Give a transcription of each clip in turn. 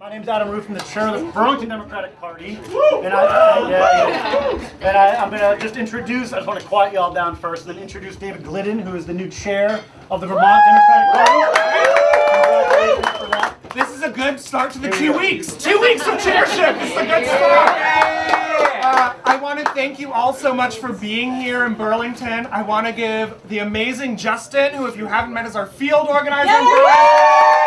My name's Adam Roof, I'm the chair of the Burlington Democratic Party. And, I, yeah, yeah. and I, I'm going to just introduce, I just want to quiet you all down first, and then introduce David Glidden, who is the new chair of the Vermont Democratic Party. Congratulations for that. This is a good start to the two weeks. Two weeks of chairship. This is a good start. Uh, I want to thank you all so much for being here in Burlington. I want to give the amazing Justin, who if you haven't met is our field organizer in Burlington.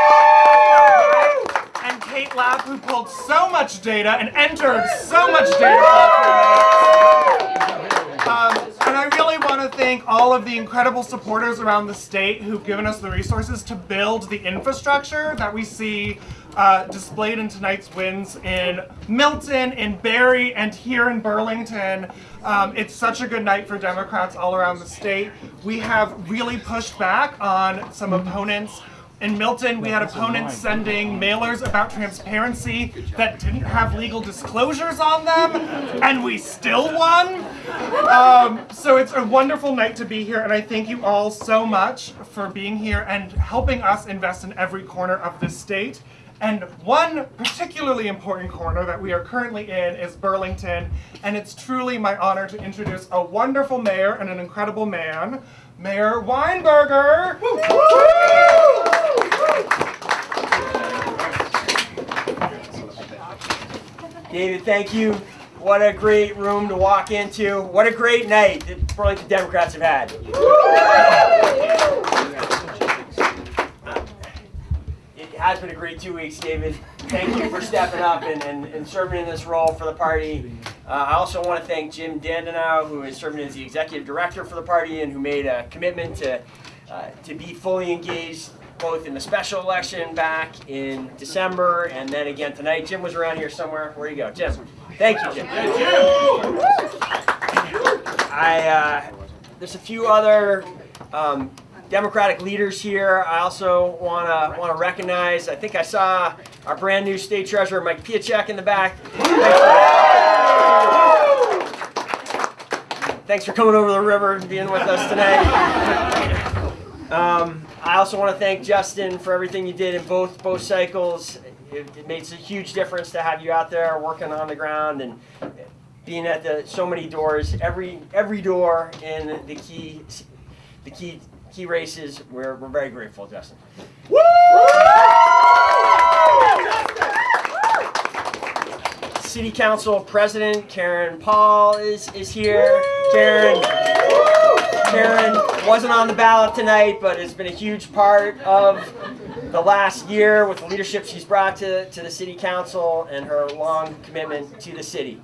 Kate who pulled so much data and entered so much data. Um, and I really want to thank all of the incredible supporters around the state who've given us the resources to build the infrastructure that we see uh, displayed in tonight's wins in Milton, in Barre, and here in Burlington. Um, it's such a good night for Democrats all around the state. We have really pushed back on some opponents in Milton, we had opponents sending mailers about transparency that didn't have legal disclosures on them, and we still won. Um, so it's a wonderful night to be here, and I thank you all so much for being here and helping us invest in every corner of this state. And one particularly important corner that we are currently in is Burlington, and it's truly my honor to introduce a wonderful mayor and an incredible man, Mayor Weinberger. David, thank you. What a great room to walk into. What a great night that Burlington Democrats have had. It has been a great two weeks, David. Thank you for stepping up and, and, and serving in this role for the party. Uh, I also want to thank Jim Dandeneau, who is serving as the executive director for the party and who made a commitment to, uh, to be fully engaged both in the special election back in December and then again tonight. Jim was around here somewhere. Where you go, Jim? Thank you, Jim. I uh, there's a few other um, Democratic leaders here. I also want to want to recognize. I think I saw our brand new state treasurer Mike Pieciak in the back. Thanks for coming over the river and being with us tonight. Um, I also want to thank Justin for everything you did in both both cycles. It, it makes a huge difference to have you out there working on the ground and being at the so many doors. Every every door in the key the key key races. We're we're very grateful, Justin. Woo! City Council President Karen Paul is is here. Karen. Karen wasn't on the ballot tonight, but has been a huge part of the last year with the leadership she's brought to, to the City Council and her long commitment to the city.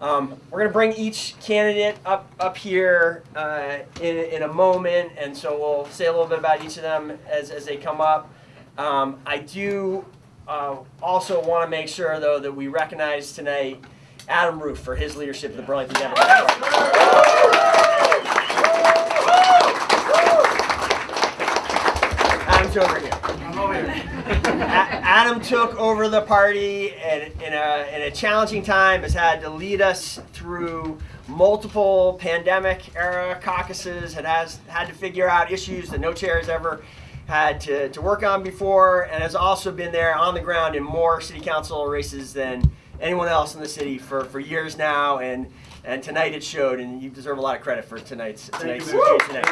Um, we're going to bring each candidate up up here uh, in, in a moment, and so we'll say a little bit about each of them as, as they come up. Um, I do uh, also want to make sure, though, that we recognize tonight Adam Roof for his leadership of the Burlington Democratic Party. Adam's over here. A- Adam took over the party and in a, in a challenging time has had to lead us through multiple pandemic era caucuses and has had to figure out issues that no chair has ever had to, to work on before and has also been there on the ground in more city council races than anyone else in the city for, for years now. And and tonight it showed and you deserve a lot of credit for tonight's tonight's situation.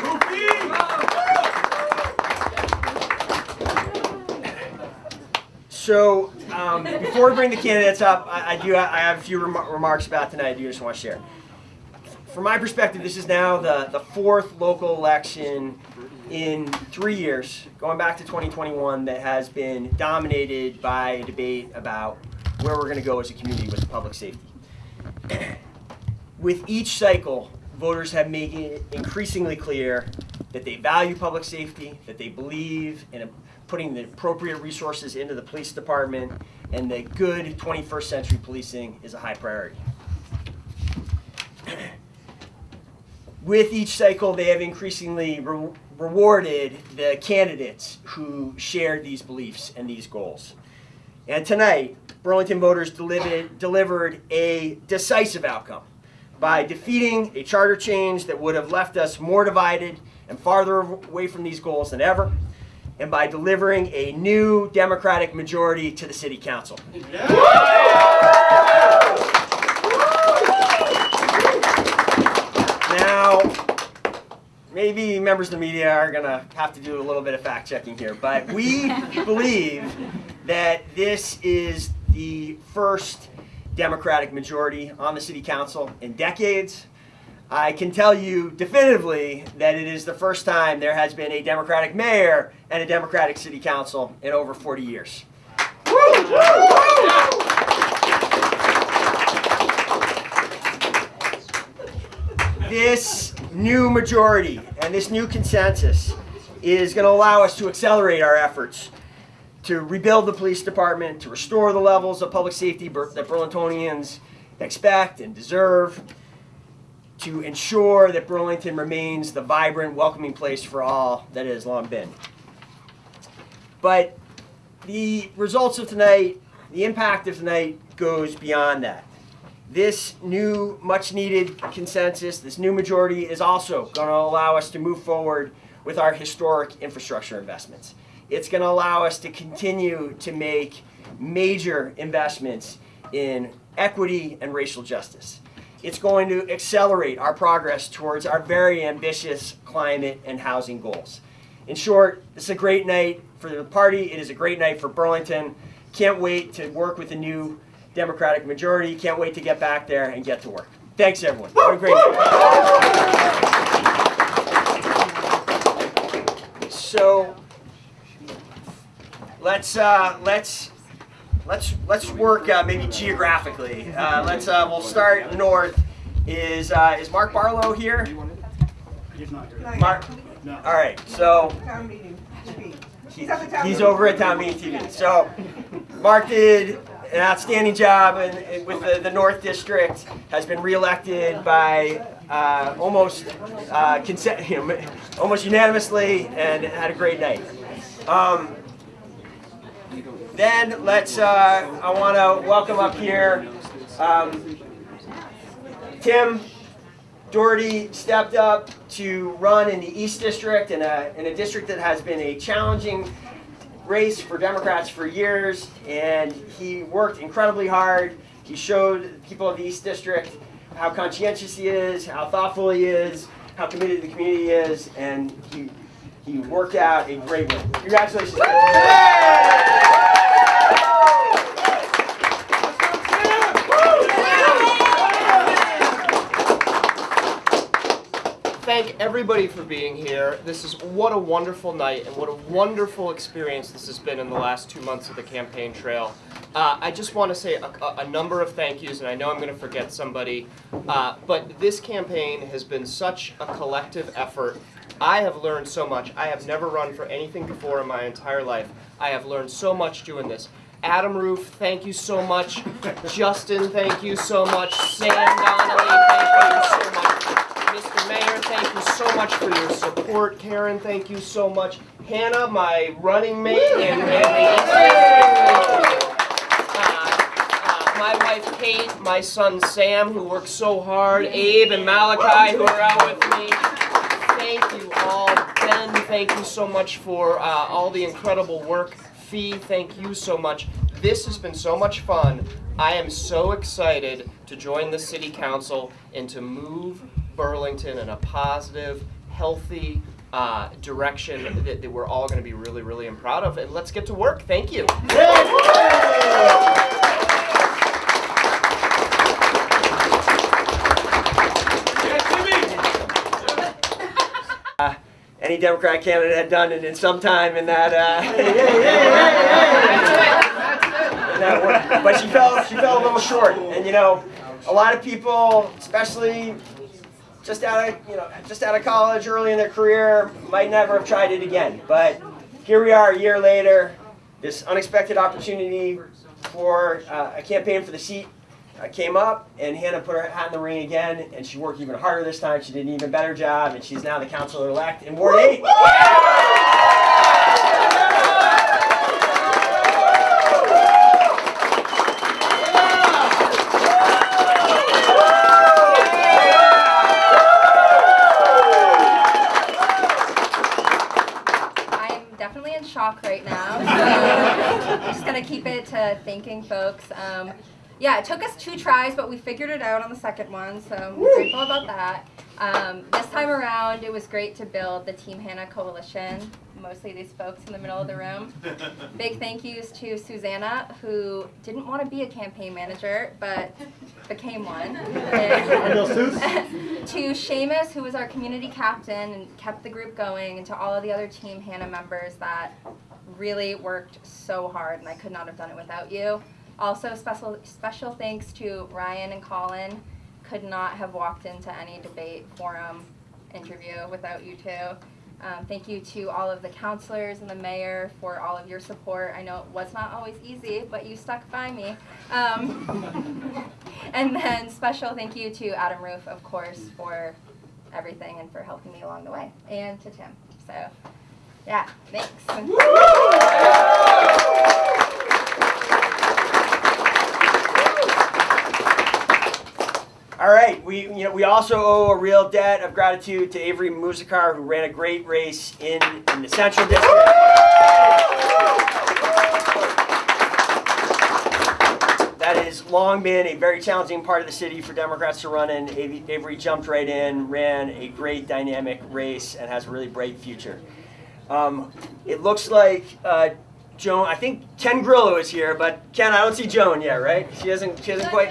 So um, before we bring the candidates up, I, I do I have a few rem- remarks about tonight. I do just want to share. From my perspective, this is now the, the fourth local election in three years, going back to 2021, that has been dominated by a debate about where we're going to go as a community with public safety. with each cycle, voters have made it increasingly clear that they value public safety, that they believe in a, putting the appropriate resources into the police department, and that good 21st century policing is a high priority. With each cycle, they have increasingly re- rewarded the candidates who shared these beliefs and these goals. And tonight, Burlington voters delivered, delivered a decisive outcome by defeating a charter change that would have left us more divided and farther away from these goals than ever. And by delivering a new Democratic majority to the City Council. Now, maybe members of the media are going to have to do a little bit of fact checking here, but we believe that this is the first Democratic majority on the City Council in decades. I can tell you definitively that it is the first time there has been a Democratic mayor and a Democratic City Council in over 40 years. This new majority and this new consensus is going to allow us to accelerate our efforts to rebuild the police department, to restore the levels of public safety that Burlingtonians expect and deserve, to ensure that Burlington remains the vibrant, welcoming place for all that it has long been. But the results of tonight, the impact of tonight goes beyond that. This new, much needed consensus, this new majority is also going to allow us to move forward with our historic infrastructure investments. It's going to allow us to continue to make major investments in equity and racial justice. It's going to accelerate our progress towards our very ambitious climate and housing goals. In short, is a great night for the party. It is a great night for Burlington. Can't wait to work with the new Democratic majority. Can't wait to get back there and get to work. Thanks, everyone. Have a great night. So let's uh, let's let's let's work uh, maybe geographically. Uh, let's uh, we'll start north. Is uh, is Mark Barlow here? Mark. All right. So He's over at Town Meeting TV. So Mark did an outstanding job in, in- with the, the North District. Has been reelected by uh, almost uh, consent, almost unanimously, and had a great night. Um, then let's. Uh, I want to welcome up here um, Tim Doherty stepped up to run in the East District, in a, in a district that has been a challenging race for Democrats for years, and he worked incredibly hard. He showed people of the East District how conscientious he is, how thoughtful he is, how committed the community is, and he, he worked out a great win. Congratulations. Tim. thank everybody for being here. This is what a wonderful night and what a wonderful experience this has been in the last two months of the campaign trail. Uh, I just want to say a, a- number of thank yous, and I know I'm going to forget somebody, uh, but this campaign has been such a collective effort. I have learned so much. I have never run for anything before in my entire life. I have learned so much doing this. Adam Roof, thank you so much. Justin, thank you so much. Sam Donnelly, thank you so much. Mr. Mayor, thank you so much for your support. Karen, thank you so much. Hannah, my running mate, and, and the uh, uh, my wife Kate, my son Sam, who works so hard, Abe and Malachi, who are out with me. Thank you all. Ben, thank you so much for uh, all the incredible work. Fee, thank you so much. This has been so much fun. I am so excited to join the city council and to move Burlington in a positive, healthy uh, direction that, that we're all going to be really, really proud of. And let's get to work. Thank you. any Democrat candidate had done it in some time in that. Uh, in that. But she fell, she fell a little short, and you know, a lot of people, especially just out of you know, just out of college, early in their career, might never have tried it again. But here we are, a year later, this unexpected opportunity for uh, a campaign for the seat uh, came up, and Hannah put her hat in the ring again, and she worked even harder this time. She did an even better job, and she's now the councilor-elect in Ward 8. I'm definitely in shock talk right now. So I'm just gonna keep it to thanking folks. Um, yeah, it took us two tries, but we figured it out on the second one, so I'm grateful about that. Um, this time around, it was great to build the Team Hannah Coalition, mostly these folks in the middle of the room. Big thank yous to Susanna, who didn't want to be a campaign manager, but became one. And Bill Seuss? to Seamus, who was our community captain and kept the group going, and to all of the other Team Hannah members that really worked so hard, and I could not have done it without you. Also, special special thanks to Ryan and Colin. Could not have walked into any debate forum interview without you two. Um, thank you to all of the councilors and the mayor for all of your support. I know it was not always easy, but you stuck by me. Um, and then special thank you to Adam Roof, of course, for everything and for helping me along the way, and to Tim. So, yeah, thanks. All right, we you know we also owe a real debt of gratitude to Avery Musakar, who ran a great race in, in the Central District. That has long been a very challenging part of the city for Democrats to run in. Avery jumped right in, ran a great dynamic race, and has a really bright future. Um, it looks like uh, Joan. I think Ken Grillo is here, but Ken, I don't see Joan yet, right? She hasn't. She hasn't quite.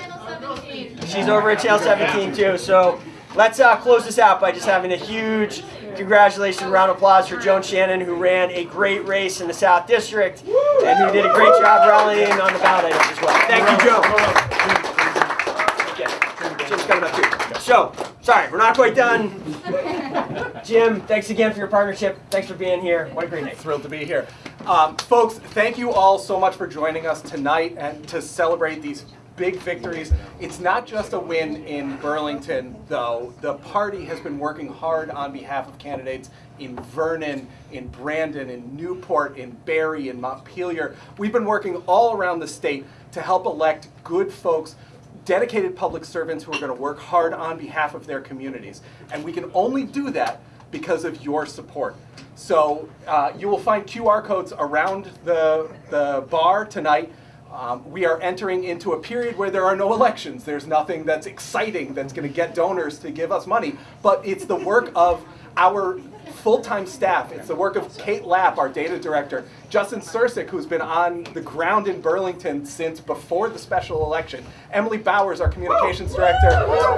She's over at Channel 17 too. So let's uh, close this out by just having a huge congratulations, round of applause for Joan Shannon, who ran a great race in the South District and who did a great job rallying on the ballot items as well. Thank you, Joan. Jim's coming up too. So, sorry, we're not quite done. Jim, thanks again for your partnership. Thanks for being here. What a great night. Thrilled to be here. Um, folks, thank you all so much for joining us tonight and to celebrate these big victories. It's not just a win in Burlington, though. The party has been working hard on behalf of candidates in Vernon, in Brandon, in Newport, in Barre, in Montpelier. We've been working all around the state to help elect good folks dedicated public servants who are going to work hard on behalf of their communities. And we can only do that because of your support. So uh, you will find QR codes around the, the bar tonight. Um, we are entering into a period where there are no elections. There's nothing that's exciting that's going to get donors to give us money. But it's the work of our full-time staff. It's the work of Kate Lapp, our data director, Justin Sursick, who's been on the ground in Burlington since before the special election, Emily Bowers, our communications director.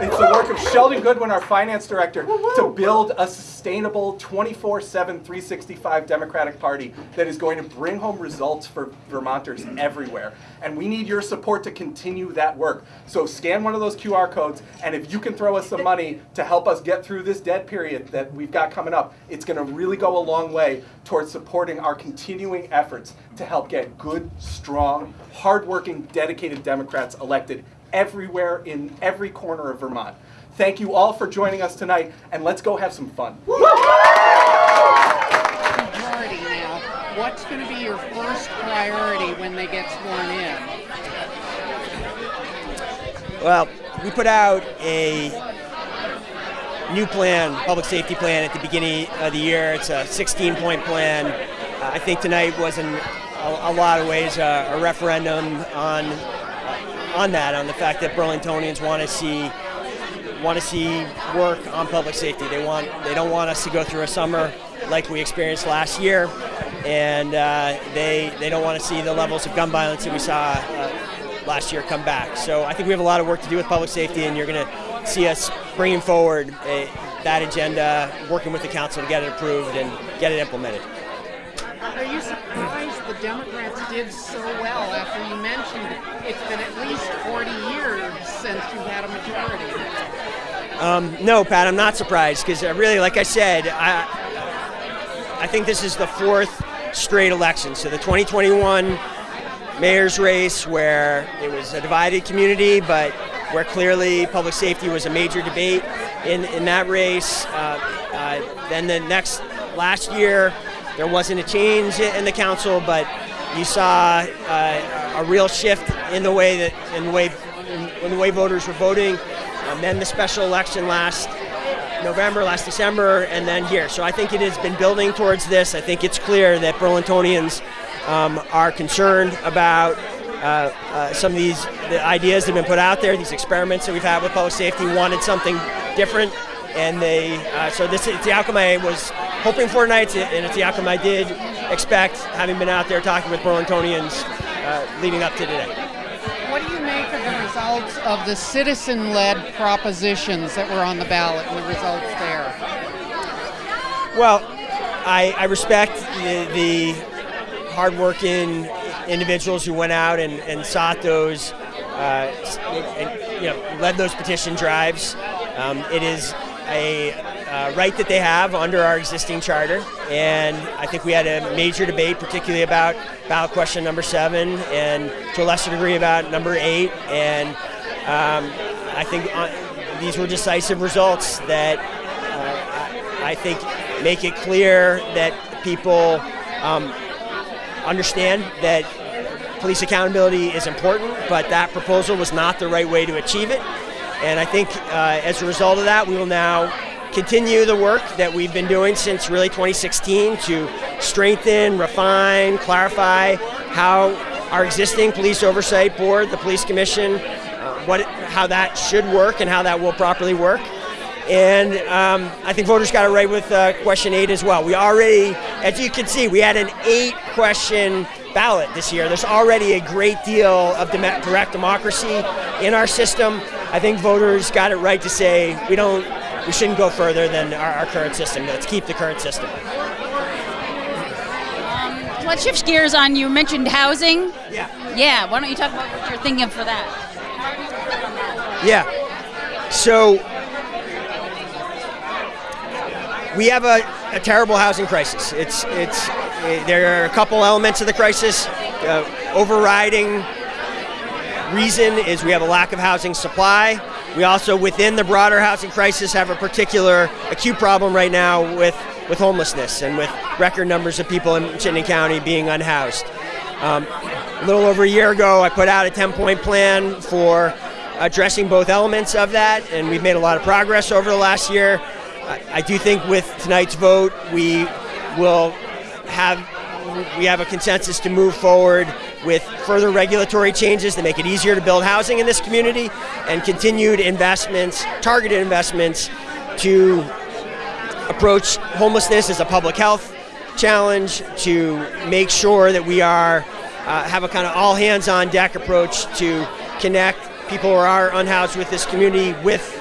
It's the work of Sheldon Goodwin, our finance director, to build a sustainable 24-7, 365 Democratic Party that is going to bring home results for Vermonters everywhere. And we need your support to continue that work. So scan one of those QR codes, and if you can throw us some money to help us get through this dead period that we've got coming up, it's going to really go a long way towards supporting our continuing efforts to help get good, strong, hardworking, dedicated Democrats elected everywhere in every corner of Vermont. Thank you all for joining us tonight, and let's go have some fun. What's going to be your first priority when they get sworn in? Well, we put out a new plan, public safety plan at the beginning of the year. It's a 16 point plan. Uh, I think tonight was in a, a lot of ways uh, a referendum on on that, on the fact that Burlingtonians want to see want to see work on public safety. They want they don't want us to go through a summer like we experienced last year, and uh, they they don't want to see the levels of gun violence that we saw uh, last year come back. So I think we have a lot of work to do with public safety, and you're going to see us bringing forward a, that agenda, working with the council to get it approved and get it implemented. Are you surprised the Democrats did so well after you mentioned it's been at least 40 years since you've had a majority? Um, no, Pat, I'm not surprised because uh, really, like I said, I, I think this is the fourth straight election. So the 2021 mayor's race, where it was a divided community, but where clearly public safety was a major debate in, in that race. Uh, uh, then the next last year, there wasn't a change in the council, but you saw uh, a real shift in the way that in the way in, in the way voters were voting. And then the special election last November, last December, and then here. So I think it has been building towards this. I think it's clear that Burlingtonians um, are concerned about uh, uh, some of these the ideas that have been put out there, these experiments that we've had with public safety, wanted something different, and they uh, so this it's the outcome I was hoping for tonight, and it's the outcome I did expect, having been out there talking with Burlingtonians uh, leading up to today. What do you make of the results of the citizen-led propositions that were on the ballot and the results there? Well, I, I respect the, the hardworking individuals who went out and, and sought those, uh, and, you know, led those petition drives. Um, it is a uh, right that they have under our existing charter, and I think we had a major debate, particularly about ballot question number seven, and to a lesser degree about number eight, and um, I think uh, these were decisive results that uh, I, I think make it clear that people um, understand that police accountability is important, but that proposal was not the right way to achieve it. And I think uh, as a result of that, we will now continue the work that we've been doing since really 2016 to strengthen, refine, clarify how our existing police oversight board, the police commission, uh, what, how that should work and how that will properly work. And um, I think voters got it right with uh, question eight as well. We already, as you can see, we had an eight question ballot this year. There's already a great deal of direct democracy in our system. I think voters got it right to say we don't, we shouldn't go further than our, our current system. Let's keep the current system. Let's shift gears on. You mentioned housing. Yeah. Yeah. Why don't you talk about what you're thinking for that? Yeah. So we have a, a terrible housing crisis. It's it's it, there are a couple elements of the crisis. Uh, overriding reason is we have a lack of housing supply. We also, within the broader housing crisis, have a particular acute problem right now with, with homelessness and with record numbers of people in Chittenden County being unhoused. Um, a little over a year ago, I put out a 10 point plan for addressing both elements of that, and we've made a lot of progress over the last year. I, I do think with tonight's vote, we will have we have a consensus to move forward with further regulatory changes that make it easier to build housing in this community and continued investments, targeted investments to approach homelessness as a public health challenge, to make sure that we are uh, have a kind of all hands on deck approach to connect people who are unhoused with this community with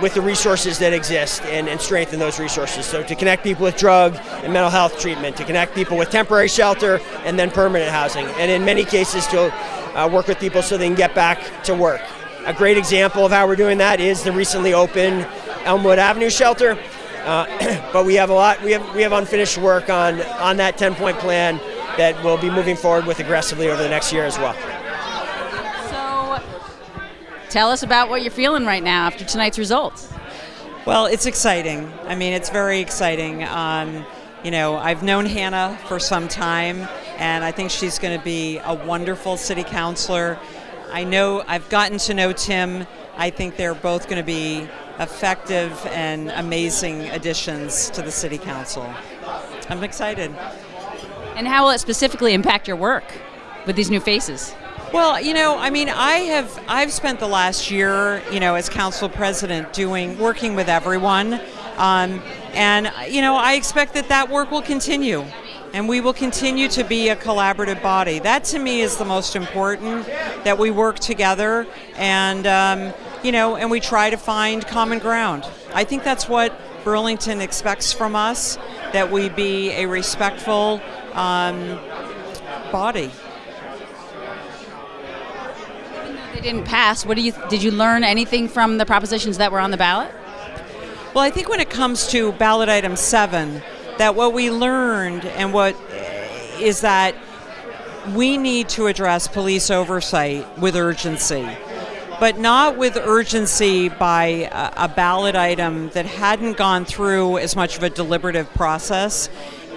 with the resources that exist and, and strengthen those resources. So to connect people with drug and mental health treatment, to connect people with temporary shelter and then permanent housing, and in many cases to uh, work with people so they can get back to work. A great example of how we're doing that is the recently opened Elmwood Avenue shelter. Uh, but we have a lot. We have we have unfinished work on on that 10-point plan that we'll be moving forward with aggressively over the next year as well. Tell us about what you're feeling right now after tonight's results. Well, it's exciting. I mean, it's very exciting. Um, you know, I've known Hannah for some time, and I think she's going to be a wonderful city councilor. I know I've gotten to know Tim. I think they're both going to be effective and amazing additions to the city council. I'm excited. And how will it specifically impact your work with these new faces? Well, you know, I mean, I have I've spent the last year, you know, as council president, doing working with everyone, um, and you know, I expect that that work will continue, and we will continue to be a collaborative body. That to me is the most important that we work together and. Um, you know, and we try to find common ground. I think that's what Burlington expects from us that we be a respectful um, body. They didn't pass. What do you did you learn anything from the propositions that were on the ballot? Well, I think when it comes to ballot item seven, that what we learned and what is that we need to address police oversight with urgency but not with urgency by a, ballot item that hadn't gone through as much of a deliberative process.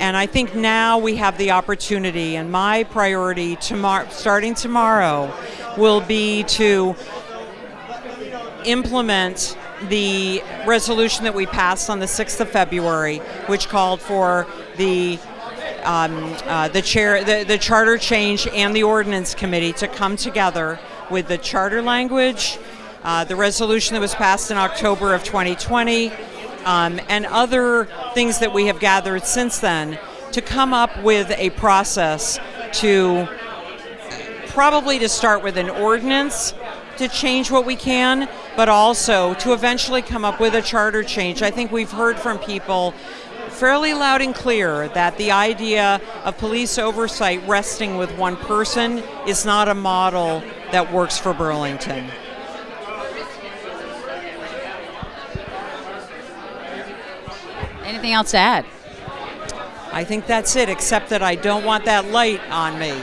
And I think now we have the opportunity, and my priority tomorrow, starting tomorrow, will be to implement the resolution that we passed on the 6th of February, which called for the um, uh, the chair, the, the charter change, and the ordinance committee to come together with the charter language, uh, the resolution that was passed in October of 2020, um, and other things that we have gathered since then to come up with a process to probably to start with an ordinance to change what we can, but also to eventually come up with a charter change. I think we've heard from people fairly loud and clear that the idea of police oversight resting with one person is not a model that works for Burlington. Anything else to add? I think that's it, except that I don't want that light on me.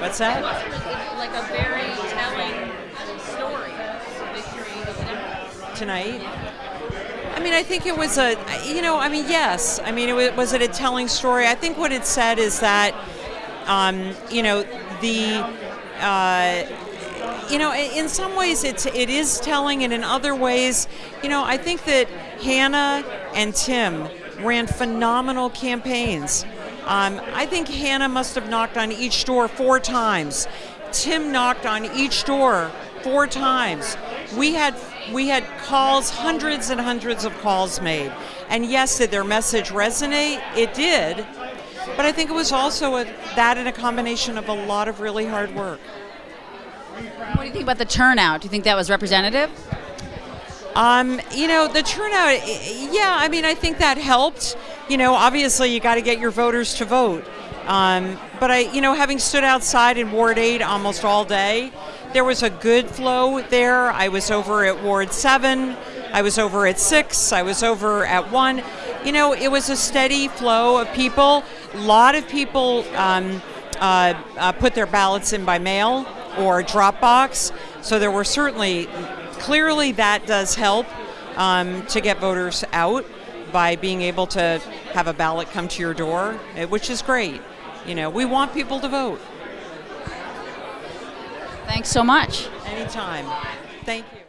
What's that? Like a very telling story, tonight? I mean, I think it was a, you know, I mean, yes. I mean, it was, was it a telling story? I think what it said is that, um, you know, the, uh, you know, in some ways it's it is telling, and in other ways, you know, I think that Hannah and Tim ran phenomenal campaigns. Um, I think Hannah must have knocked on each door four times. Tim knocked on each door four times. We had we had calls, hundreds and hundreds of calls made. And yes, did their message resonate? It did. But I think it was also a, that in a combination of a lot of really hard work. What do you think about the turnout? Do you think that was representative? Um, you know, the turnout, yeah, I mean, I think that helped. You know, obviously, you got to get your voters to vote. Um, but I, you know, having stood outside in Ward 8 almost all day, there was a good flow there. I was over at Ward 7, I was over at 6, I was over at 1. You know, it was a steady flow of people. A lot of people um, uh, uh, put their ballots in by mail or Dropbox. So there were certainly, clearly, that does help um, to get voters out by being able to have a ballot come to your door, eh, which is great. You know, we want people to vote. Thanks so much. Anytime. Thank you.